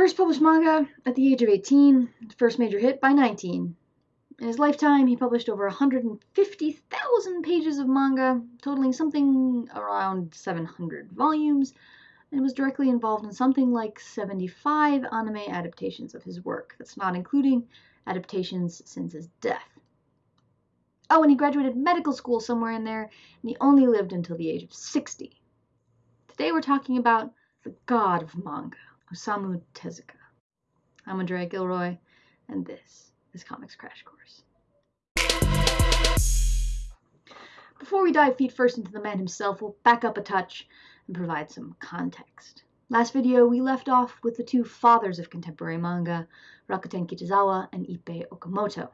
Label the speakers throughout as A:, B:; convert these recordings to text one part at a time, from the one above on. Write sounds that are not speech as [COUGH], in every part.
A: First published manga at the age of 18, first major hit by 19. In his lifetime, he published over 150,000 pages of manga, totaling something around 700 volumes, and was directly involved in something like 75 anime adaptations of his work. That's not including adaptations since his death. Oh, and he graduated medical school somewhere in there, and he only lived until the age of 60. Today we're talking about the god of manga, Osamu Tezuka. I'm Andrea Gilroy, and this is comics crash course. Before we dive feet first into the man himself, we'll back up a touch and provide some context. Last video, we left off with the two fathers of contemporary manga, Rakuten Kitazawa and Ippei Okamoto.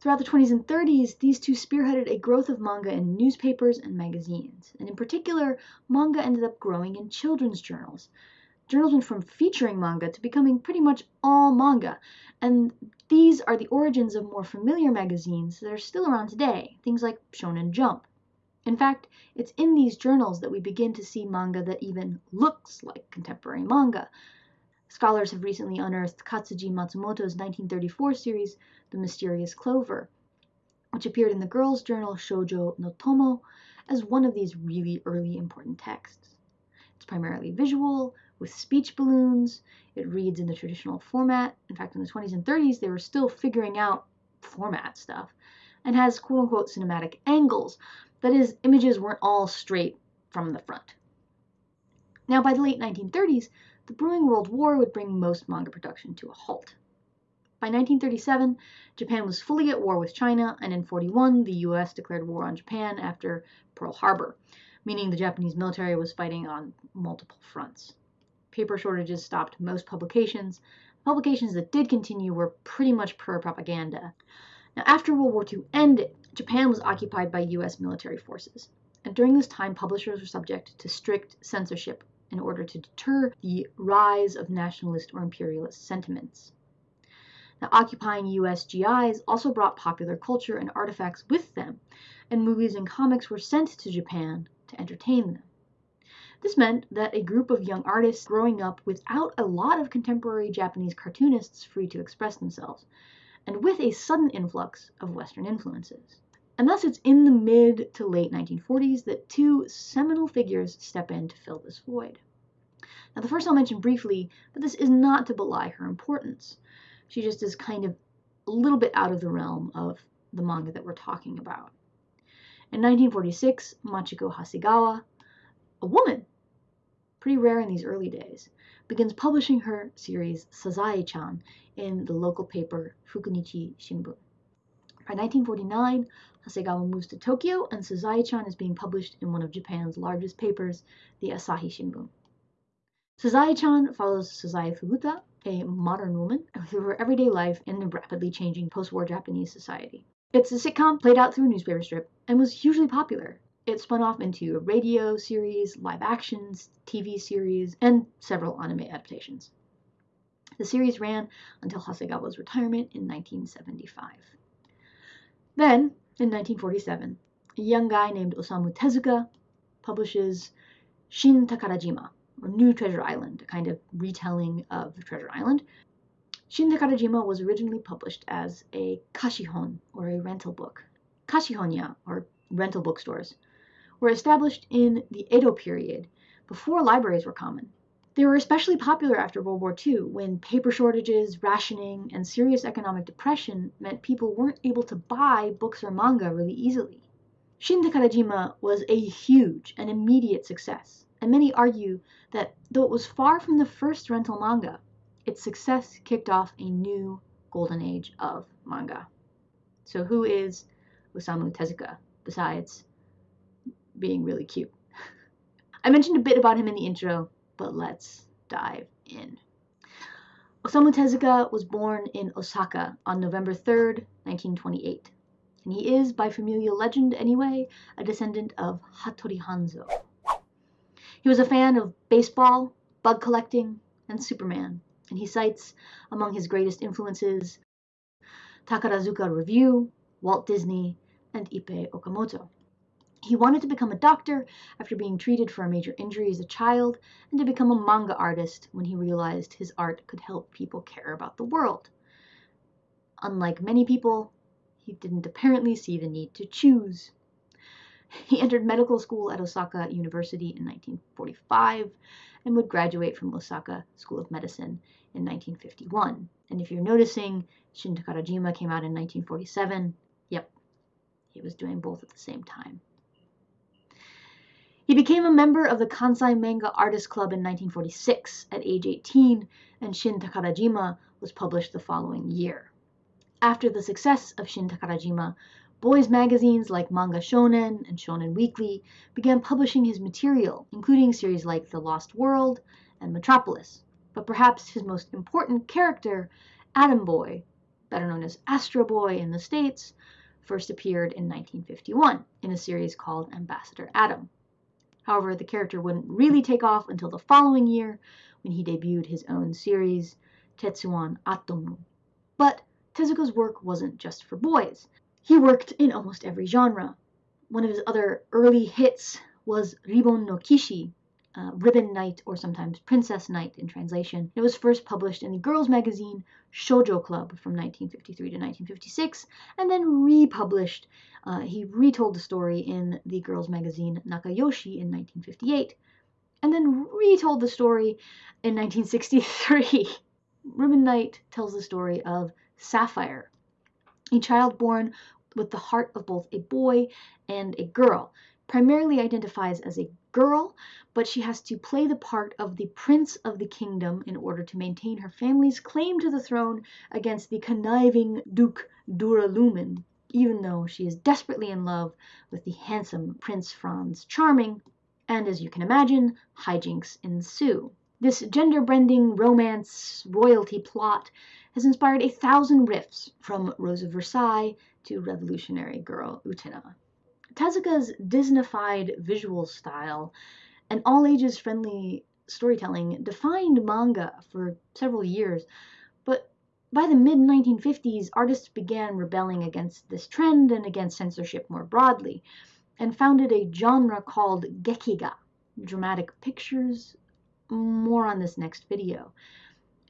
A: Throughout the 20s and 30s, these two spearheaded a growth of manga in newspapers and magazines, and in particular, manga ended up growing in children's journals, journals went from featuring manga to becoming pretty much all manga, and these are the origins of more familiar magazines that are still around today, things like Shonen Jump. In fact, it's in these journals that we begin to see manga that even looks like contemporary manga. Scholars have recently unearthed Katsuji Matsumoto's 1934 series, The Mysterious Clover, which appeared in the girls' journal Shoujo no Tomo as one of these really early important texts. It's primarily visual, with speech balloons. It reads in the traditional format. In fact, in the 20s and 30s, they were still figuring out format stuff and has quote unquote cinematic angles. That is, images weren't all straight from the front. Now, by the late 1930s, the brewing World War would bring most manga production to a halt. By 1937, Japan was fully at war with China, and in 41, the US declared war on Japan after Pearl Harbor, meaning the Japanese military was fighting on multiple fronts paper shortages stopped most publications. Publications that did continue were pretty much pro propaganda. Now, after World War II ended, Japan was occupied by US military forces. And during this time, publishers were subject to strict censorship in order to deter the rise of nationalist or imperialist sentiments. Now, occupying US GIs also brought popular culture and artifacts with them, and movies and comics were sent to Japan to entertain them. This meant that a group of young artists growing up without a lot of contemporary Japanese cartoonists free to express themselves, and with a sudden influx of Western influences. And thus it's in the mid to late 1940s that two seminal figures step in to fill this void. Now, the first I'll mention briefly, but this is not to belie her importance. She just is kind of a little bit out of the realm of the manga that we're talking about. In 1946, Machiko Hasegawa a woman, pretty rare in these early days, begins publishing her series Sazae-chan in the local paper Fukunichi Shimbun. By 1949, Hasegawa moves to Tokyo, and Sazae-chan is being published in one of Japan's largest papers, the Asahi Shimbun. Sazae-chan follows Sazae Furuta, a modern woman, through her everyday life in the rapidly changing post-war Japanese society. It's a sitcom played out through a newspaper strip and was hugely popular it spun off into a radio series, live actions, TV series, and several anime adaptations. The series ran until Hasegawa's retirement in 1975. Then, in 1947, a young guy named Osamu Tezuka publishes Shin Takarajima, or New Treasure Island, a kind of retelling of Treasure Island. Shin Takarajima was originally published as a kashihon, or a rental book. Kashihonya, or rental bookstores, were established in the Edo period, before libraries were common. They were especially popular after World War II, when paper shortages, rationing, and serious economic depression meant people weren't able to buy books or manga really easily. Shin Takarajima was a huge and immediate success, and many argue that though it was far from the first rental manga, its success kicked off a new golden age of manga. So who is Osamu Tezuka besides being really cute. [LAUGHS] I mentioned a bit about him in the intro, but let's dive in. Osamu Tezuka was born in Osaka on November 3rd, 1928. And he is, by familial legend anyway, a descendant of Hattori Hanzo. He was a fan of baseball, bug collecting, and Superman, and he cites among his greatest influences Takarazuka Revue, Walt Disney, and Ippei Okamoto. He wanted to become a doctor after being treated for a major injury as a child, and to become a manga artist when he realized his art could help people care about the world. Unlike many people, he didn't apparently see the need to choose. [LAUGHS] He entered medical school at Osaka University in 1945 and would graduate from Osaka School of Medicine in 1951. And if you're noticing, Shin Takarajima came out in 1947. Yep, he was doing both at the same time. He became a member of the Kansai Manga Artist Club in 1946 at age 18, and Shin Takarajima was published the following year. After the success of Shin Takarajima, boys magazines like Manga Shonen and Shonen Weekly began publishing his material, including series like The Lost World and Metropolis. But perhaps his most important character, Atom Boy, better known as Astro Boy in the States, first appeared in 1951 in a series called Ambassador Atom. However, the character wouldn't really take off until the following year when he debuted his own series, Tetsuwan Atomu. But Tezuka's work wasn't just for boys. He worked in almost every genre. One of his other early hits was Ribbon no Kishi, uh, Ribbon Knight, or sometimes Princess Knight in translation. It was first published in the girls' magazine Shoujo Club from 1953 to 1956, and then republished. Uh, he retold the story in the girls' magazine Nakayoshi in 1958, and then retold the story in 1963. [LAUGHS] Ribbon Knight tells the story of Sapphire, a child born with the heart of both a boy and a girl primarily identifies as a girl, but she has to play the part of the prince of the kingdom in order to maintain her family's claim to the throne against the conniving Duke Duralumin, even though she is desperately in love with the handsome Prince Franz Charming, and as you can imagine, hijinks ensue. This gender bending romance royalty plot has inspired a thousand riffs, from Rose of Versailles to Revolutionary Girl Utena. Tezuka's Disneyfied visual style and all ages friendly storytelling defined manga for several years, but by the mid 1950s, artists began rebelling against this trend and against censorship more broadly, and founded a genre called Gekiga, dramatic pictures. More on this next video.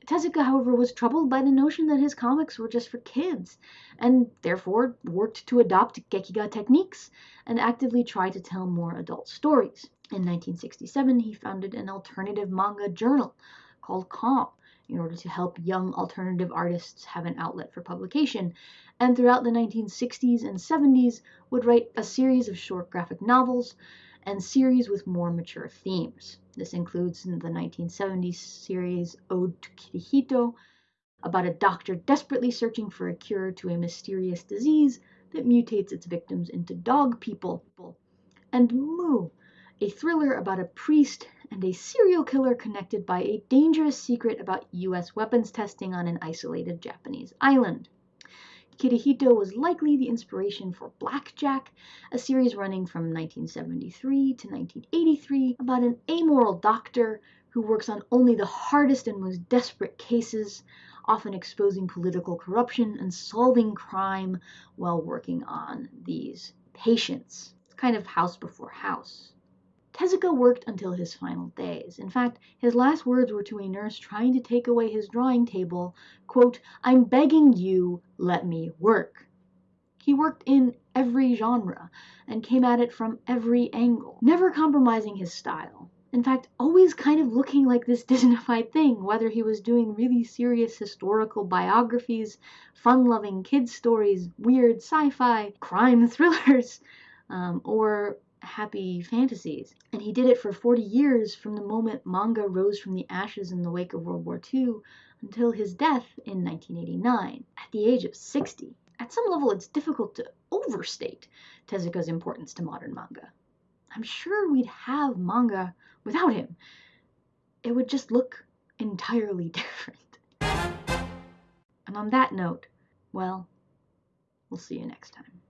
A: Tezuka, however, was troubled by the notion that his comics were just for kids, and therefore worked to adopt Gekiga techniques and actively try to tell more adult stories. In 1967, he founded an alternative manga journal called COM in order to help young alternative artists have an outlet for publication, and throughout the 1960s and 70s would write a series of short graphic novels and series with more mature themes. This includes the 1970s series Ode to Kirihito, about a doctor desperately searching for a cure to a mysterious disease that mutates its victims into dog people, and MW, a thriller about a priest and a serial killer connected by a dangerous secret about US weapons testing on an isolated Japanese island. Kirihito was likely the inspiration for Black Jack, a series running from 1973 to 1983 about an amoral doctor who works on only the hardest and most desperate cases, often exposing political corruption and solving crime while working on these patients. It's kind of house before house. Tezuka worked until his final days. In fact, his last words were to a nurse trying to take away his drawing table, quote, I'm begging you, let me work. He worked in every genre and came at it from every angle, never compromising his style. In fact, always kind of looking like this [LAUGHS] Disneyfied thing, whether he was doing really serious historical biographies, fun loving kids' stories, weird sci fi, crime thrillers, [LAUGHS] um, or happy fantasies. And he did it for 40 years from the moment manga rose from the ashes in the wake of World War II until his death in 1989 at the age of 60. At some level, it's difficult to overstate Tezuka's importance to modern manga. I'm sure we'd have manga without him. It would just look entirely [LAUGHS] different. And on that note, well, we'll see you next time.